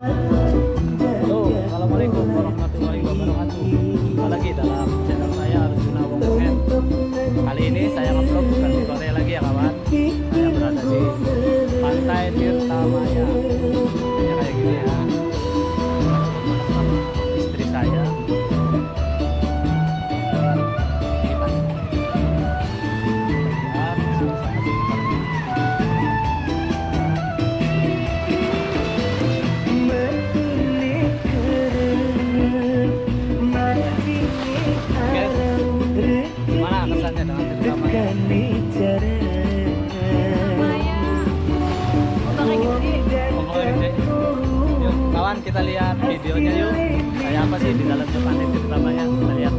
Halo, Kawan kita lihat videonya yuk. Kayak apa sih di dalam pantai Tirta Maya? Kita lihat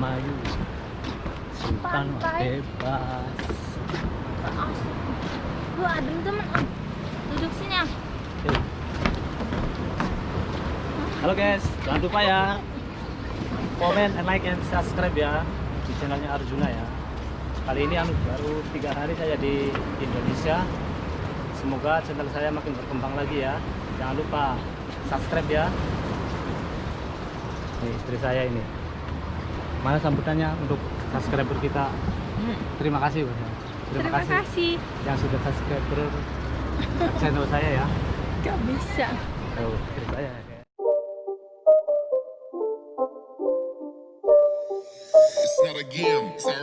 Indramayu. Sultan bebas. Lu adem temen. Duduk sini. Yuk. Halo guys, jangan lupa ya comment and like and subscribe ya di channelnya Arjuna ya. Kali ini anu baru tiga hari saya di Indonesia. Semoga channel saya makin berkembang lagi ya. Jangan lupa subscribe ya. Ini istri saya ini. Mana sambutannya untuk subscriber kita? Terima kasih. Terima, Terima kasih kasih. yang sudah subscriber channel saya ya. Gak bisa. Saya. ya. It's not a game, it's a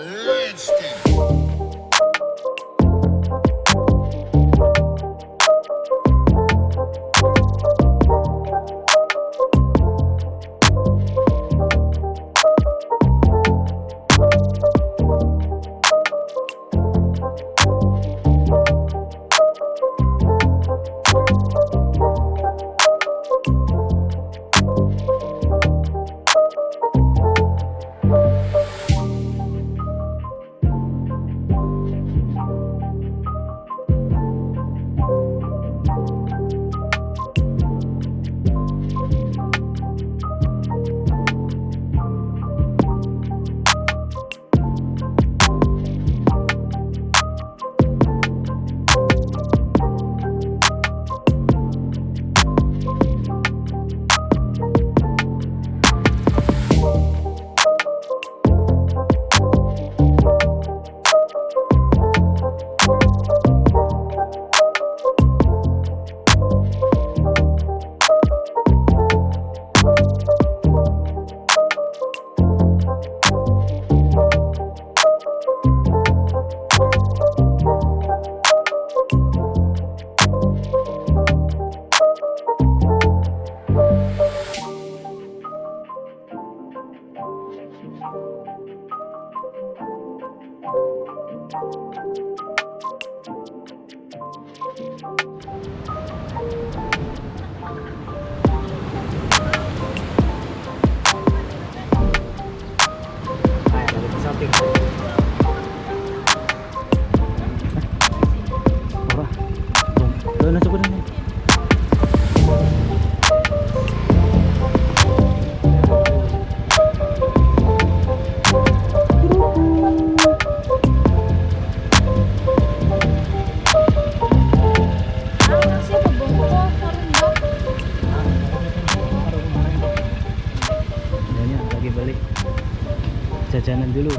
Jajanan dulu.